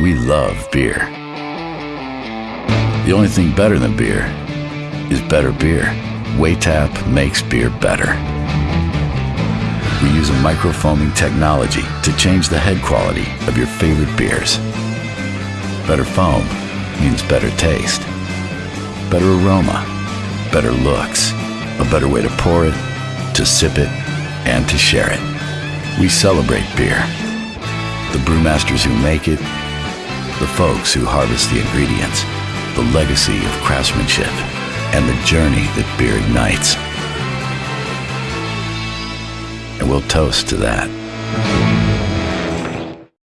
we love beer. The only thing better than beer is better beer. Waytap makes beer better. We use a microfoaming technology to change the head quality of your favorite beers. Better foam means better taste, better aroma, better looks, a better way to pour it, to sip it, and to share it. We celebrate beer. The brewmasters who make it, the folks who harvest the ingredients, the legacy of craftsmanship, and the journey that beer ignites. And we'll toast to that.